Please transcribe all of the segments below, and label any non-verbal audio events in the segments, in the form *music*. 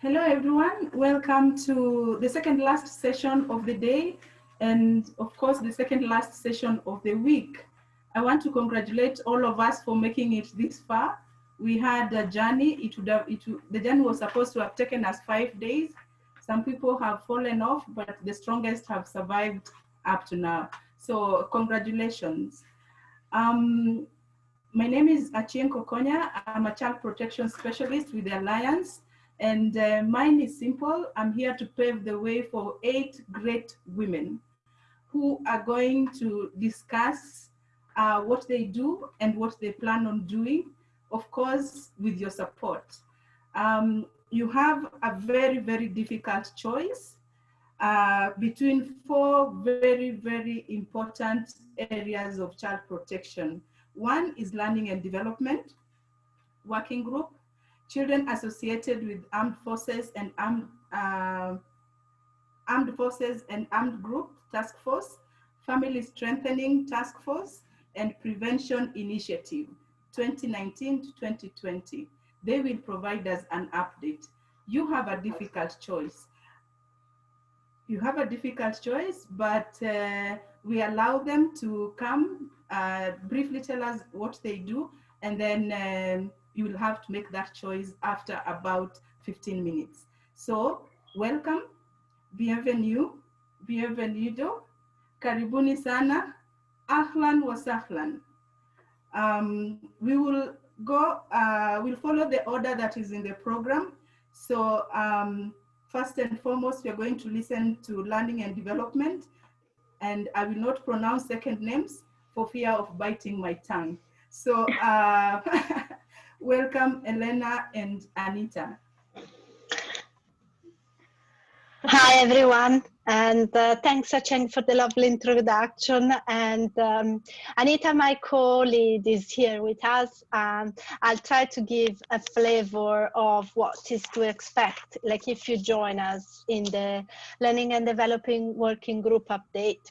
Hello, everyone. Welcome to the second last session of the day and, of course, the second last session of the week. I want to congratulate all of us for making it this far. We had a journey. It would have, it the journey was supposed to have taken us five days. Some people have fallen off, but the strongest have survived up to now. So congratulations. Um, my name is Achien Kokonya. I'm a child protection specialist with the Alliance. And uh, mine is simple. I'm here to pave the way for eight great women who are going to discuss uh, what they do and what they plan on doing, of course, with your support. Um, you have a very, very difficult choice uh, between four very, very important areas of child protection. One is learning and development, working group, children associated with armed forces and armed, uh, armed forces and armed group task force, family strengthening task force, and prevention initiative 2019 to 2020. They will provide us an update. You have a difficult choice. You have a difficult choice, but uh, we allow them to come, uh, briefly tell us what they do, and then um, you will have to make that choice after about 15 minutes. So welcome, bienvenue, bienvenido, karibuni sana, ahlan wa. Um, we will go, uh, we'll follow the order that is in the program. So um, first and foremost, we are going to listen to learning and development. And I will not pronounce second names for fear of biting my tongue. So uh, *laughs* Welcome, Elena and Anita. Hi, everyone. And uh, thanks, Acheng, for the lovely introduction. And um, Anita, my co-lead, is here with us. Um, I'll try to give a flavor of what is to expect, like if you join us in the Learning and Developing Working Group update.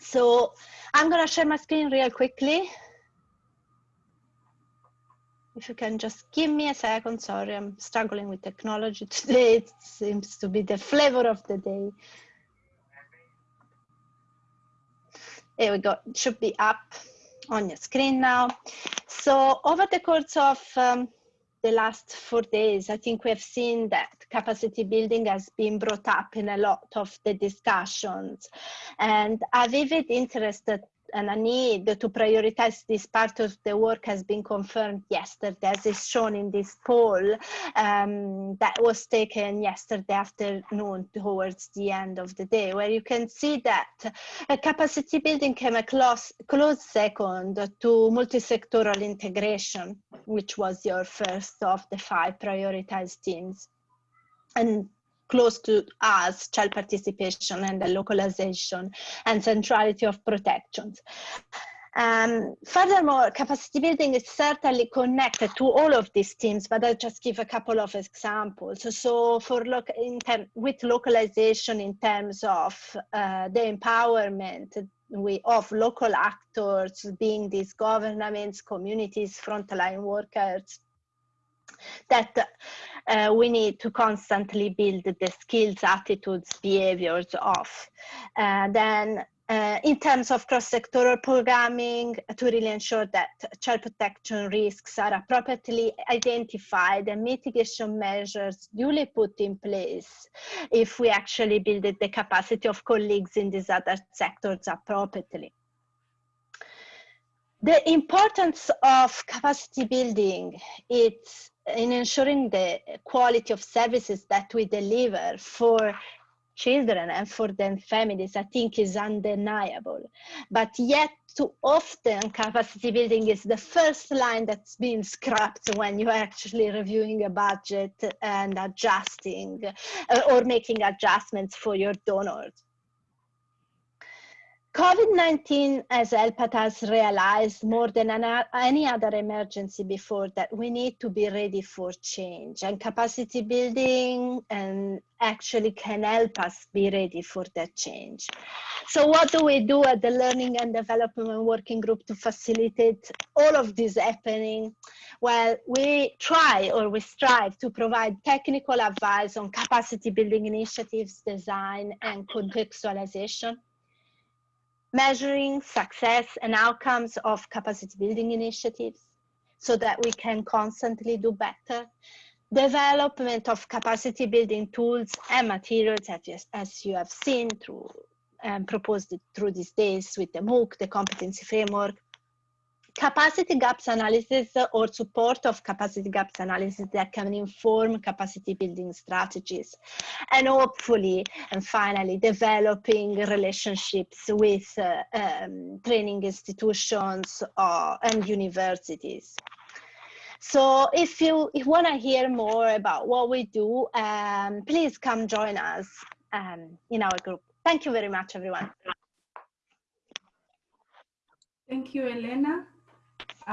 So I'm going to share my screen real quickly. If you can just give me a second, sorry, I'm struggling with technology *laughs* today. It seems to be the flavor of the day. Here we go, it should be up on your screen now. So over the course of um, the last four days, I think we have seen that capacity building has been brought up in a lot of the discussions. And a vivid interest and a need to prioritize this part of the work has been confirmed yesterday, as is shown in this poll um, that was taken yesterday afternoon towards the end of the day, where you can see that capacity building came a close, close second to multi-sectoral integration, which was your first of the five prioritized themes. And close to us, child participation and the localization and centrality of protections. Um, furthermore, capacity building is certainly connected to all of these teams, but I'll just give a couple of examples. So, for with localization in terms of uh, the empowerment we, of local actors, being these governments, communities, frontline workers, that uh, we need to constantly build the skills, attitudes, behaviors of. Uh, then uh, in terms of cross-sectoral programming to really ensure that child protection risks are appropriately identified and mitigation measures duly put in place if we actually build the capacity of colleagues in these other sectors appropriately. The importance of capacity building it's in ensuring the quality of services that we deliver for children and for their families, I think is undeniable. But yet too often capacity building is the first line that's being scrapped when you're actually reviewing a budget and adjusting uh, or making adjustments for your donors. COVID-19 as helped has realized more than any other emergency before that we need to be ready for change and capacity building and actually can help us be ready for that change. So what do we do at the Learning and Development Working Group to facilitate all of this happening? Well, we try or we strive to provide technical advice on capacity building initiatives, design and contextualization measuring success and outcomes of capacity building initiatives so that we can constantly do better. Development of capacity building tools and materials as you have seen through and proposed through these days with the MOOC, the competency framework, capacity gaps analysis or support of capacity gaps analysis that can inform capacity building strategies. And hopefully and finally developing relationships with uh, um, training institutions uh, and universities. So if you, if want to hear more about what we do um, please come join us um, in our group. Thank you very much everyone. Thank you, Elena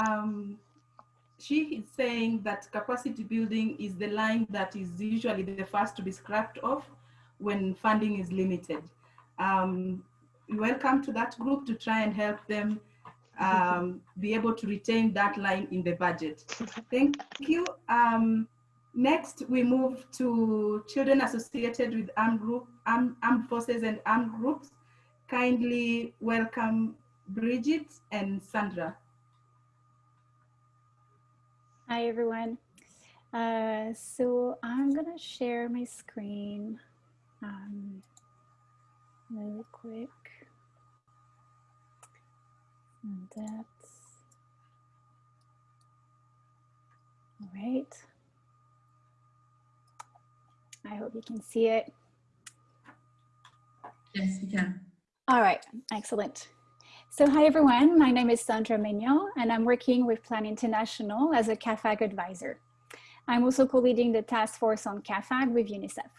um, she is saying that capacity building is the line that is usually the first to be scrapped off when funding is limited. Um, welcome to that group to try and help them um, be able to retain that line in the budget. Thank you. Um, next, we move to children associated with armed, group, armed, armed forces and armed groups. Kindly welcome Bridget and Sandra. Hi, everyone. Uh, so I'm going to share my screen um, really quick. And that's all right. I hope you can see it. Yes, we can. All right, excellent. So hi everyone, my name is Sandra Mignon and I'm working with Plan International as a CAAFAG advisor. I'm also co-leading the task force on CAAFAG with UNICEF.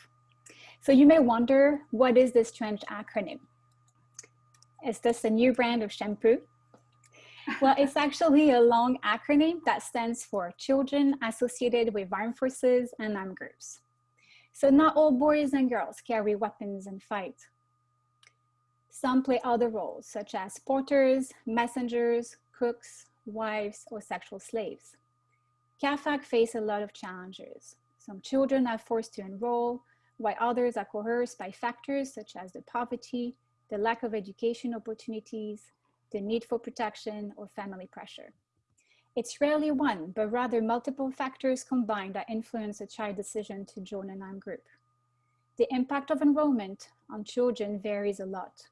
So you may wonder, what is this strange acronym? Is this a new brand of shampoo? Well, it's actually a long acronym that stands for Children Associated with Armed Forces and Armed Groups. So not all boys and girls carry weapons and fight. Some play other roles, such as porters, messengers, cooks, wives, or sexual slaves. CAAFAG face a lot of challenges. Some children are forced to enroll, while others are coerced by factors such as the poverty, the lack of education opportunities, the need for protection, or family pressure. It's rarely one, but rather multiple factors combined that influence a child's decision to join an armed group. The impact of enrollment on children varies a lot.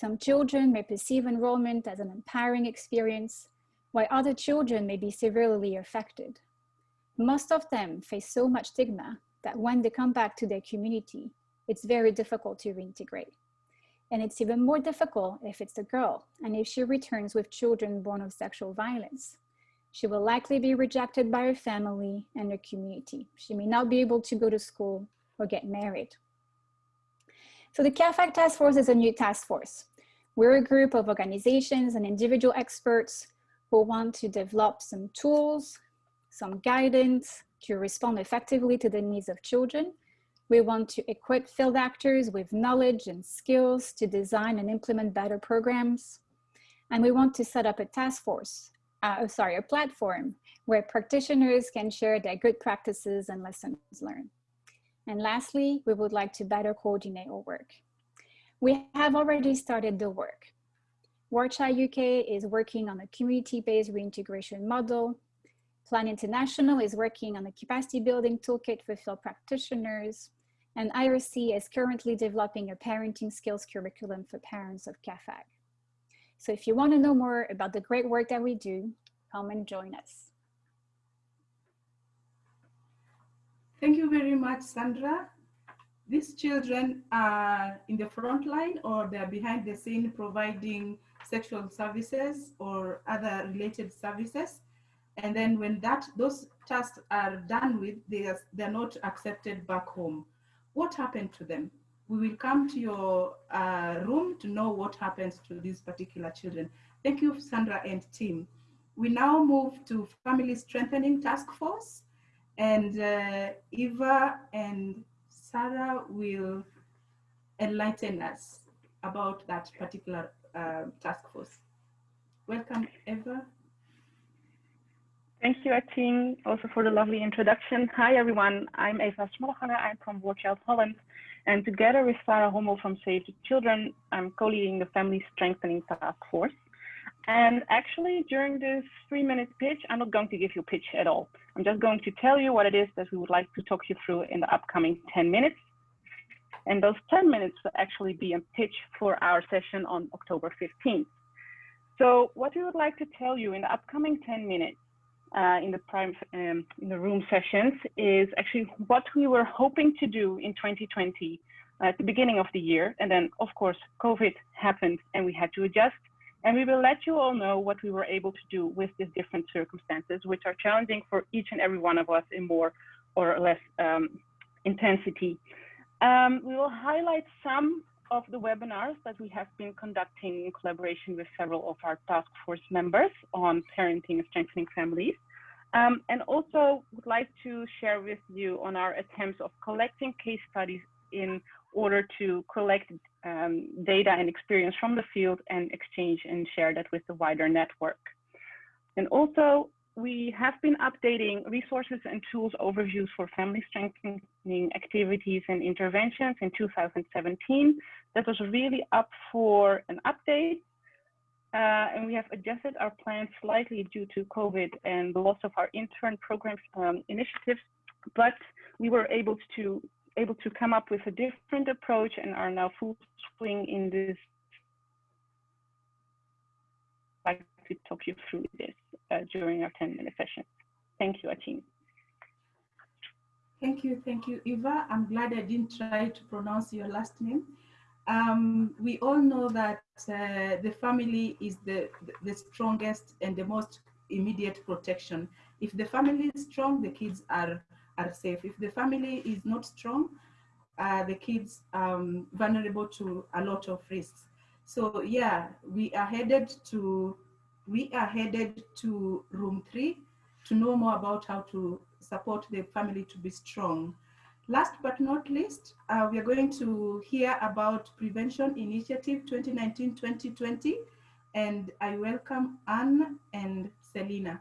Some children may perceive enrollment as an empowering experience, while other children may be severely affected. Most of them face so much stigma that when they come back to their community, it's very difficult to reintegrate. And it's even more difficult if it's a girl and if she returns with children born of sexual violence. She will likely be rejected by her family and her community. She may not be able to go to school or get married. So the CAAFAG Task Force is a new task force. We're a group of organizations and individual experts who want to develop some tools, some guidance to respond effectively to the needs of children. We want to equip field actors with knowledge and skills to design and implement better programs. And we want to set up a task force, uh, sorry, a platform where practitioners can share their good practices and lessons learned. And lastly, we would like to better coordinate our work. We have already started the work. War Child UK is working on a community-based reintegration model. Plan International is working on a capacity building toolkit for field practitioners. And IRC is currently developing a parenting skills curriculum for parents of CAAFAG. So if you want to know more about the great work that we do, come and join us. Thank you very much, Sandra. These children are in the front line or they're behind the scene providing sexual services or other related services. And then when that those tasks are done with, they are, they're not accepted back home. What happened to them? we will come to your uh, room to know what happens to these particular children. Thank you, Sandra and team. We now move to Family Strengthening Task Force and uh, Eva and Sarah will enlighten us about that particular uh, task force. Welcome, Eva. Thank you, Atin, also for the lovely introduction. Hi, everyone. I'm Eva Smolganger. I'm from War Child Holland. And together with Sarah Hommel from Save the Children, I'm co-leading the Family Strengthening Task Force. And actually, during this three-minute pitch, I'm not going to give you a pitch at all. I'm just going to tell you what it is that we would like to talk you through in the upcoming 10 minutes. And those 10 minutes will actually be a pitch for our session on October 15th. So what we would like to tell you in the upcoming 10 minutes uh, in the prime um, in the room sessions is actually what we were hoping to do in 2020 uh, at the beginning of the year. And then of course, COVID happened and we had to adjust. And we will let you all know what we were able to do with these different circumstances, which are challenging for each and every one of us in more or less um, intensity. Um, we will highlight some of the webinars that we have been conducting in collaboration with several of our task force members on parenting and strengthening families. Um, and also would like to share with you on our attempts of collecting case studies in order to collect um, data and experience from the field and exchange and share that with the wider network. And also we have been updating resources and tools overviews for family strengthening activities and interventions in 2017. That was really up for an update. Uh, and we have adjusted our plans slightly due to COVID and the loss of our intern programs um, initiatives, but we were able to able to come up with a different approach and are now full swing in this. I'd like to talk you through this uh, during our 10 minute session. Thank you, Atin. Thank you, thank you, Eva. I'm glad I didn't try to pronounce your last name. Um, we all know that uh, the family is the, the strongest and the most immediate protection. If the family is strong, the kids are, are safe. If the family is not strong, uh, the kids um, vulnerable to a lot of risks. So yeah, we are headed to we are headed to room three to know more about how to support the family to be strong. Last but not least, uh, we are going to hear about Prevention Initiative 2019-2020, and I welcome Anne and Selina.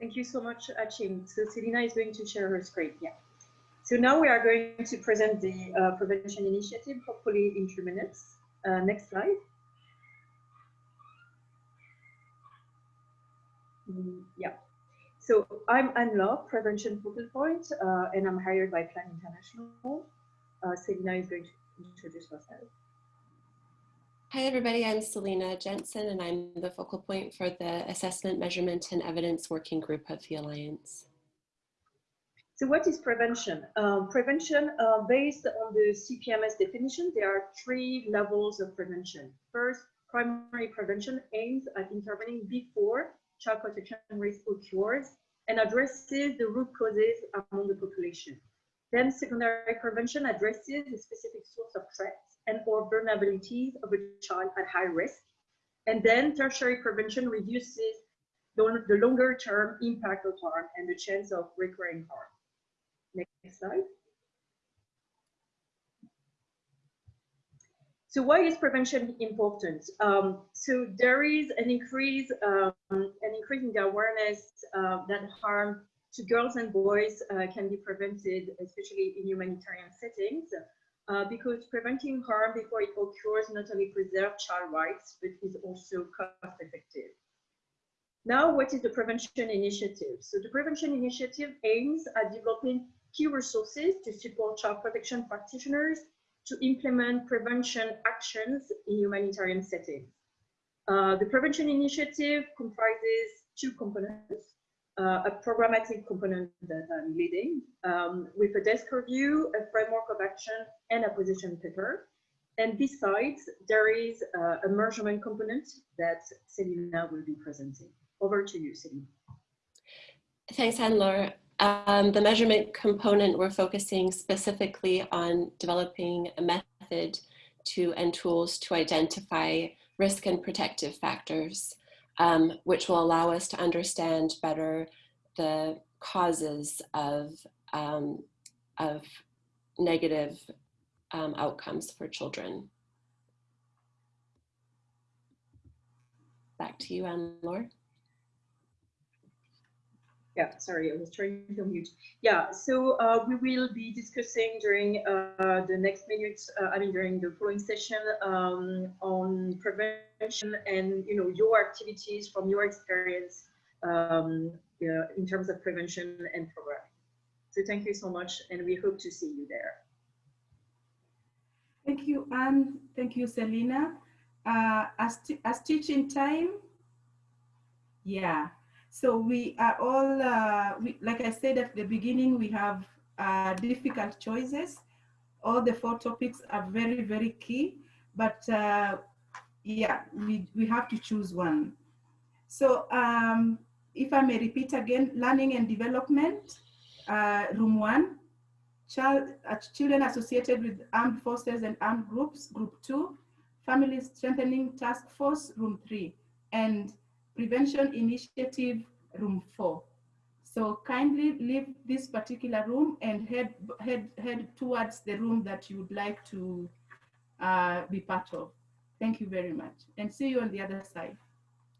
Thank you so much, Achim. So Selina is going to share her screen. Yeah. So now we are going to present the uh, Prevention Initiative, hopefully in two minutes. Uh, next slide. Mm, yeah. So I'm Anne Laure, Prevention Focal Point, uh, and I'm hired by Plan International. Uh, Selina is going to introduce herself. Hi, everybody. I'm Selina Jensen, and I'm the focal point for the Assessment, Measurement, and Evidence Working Group of the Alliance. So what is prevention? Um, prevention, uh, based on the CPMS definition, there are three levels of prevention. First, primary prevention aims at intervening before child protection risk occurs and addresses the root causes among the population. Then secondary prevention addresses the specific source of threats and or vulnerabilities of a child at high risk. And then tertiary prevention reduces the, the longer term impact of harm and the chance of recurring harm. Next slide. So why is prevention important? Um, so there is an increase, um, an increase in the awareness uh, that harm to girls and boys uh, can be prevented, especially in humanitarian settings, uh, because preventing harm before it occurs not only preserves child rights, but is also cost effective. Now, what is the prevention initiative? So the prevention initiative aims at developing key resources to support child protection practitioners to implement prevention actions in humanitarian settings. Uh, the prevention initiative comprises two components, uh, a programmatic component that I'm leading um, with a desk review, a framework of action, and a position paper. And besides, there is uh, a measurement component that Selina will be presenting. Over to you, Selina. Thanks, Anne-Laure. Um, the measurement component, we're focusing specifically on developing a method to and tools to identify risk and protective factors, um, which will allow us to understand better the causes of, um, of negative um, outcomes for children. Back to you, Anne-Laure. Yeah, sorry, I was trying to mute. Yeah, so uh, we will be discussing during uh, the next minutes, uh, I mean, during the following session um, on prevention and, you know, your activities from your experience um, yeah, in terms of prevention and program. So thank you so much, and we hope to see you there. Thank you, Anne. Thank you, Selina. Uh, as, as teaching time, yeah, so we are all, uh, we, like I said at the beginning, we have uh, difficult choices. All the four topics are very, very key, but uh, yeah, we, we have to choose one. So um, if I may repeat again, learning and development, uh, room one, child, uh, children associated with armed forces and armed groups, group two, family strengthening task force, room three, and Prevention Initiative Room 4. So kindly leave this particular room and head, head, head towards the room that you would like to uh, be part of. Thank you very much and see you on the other side.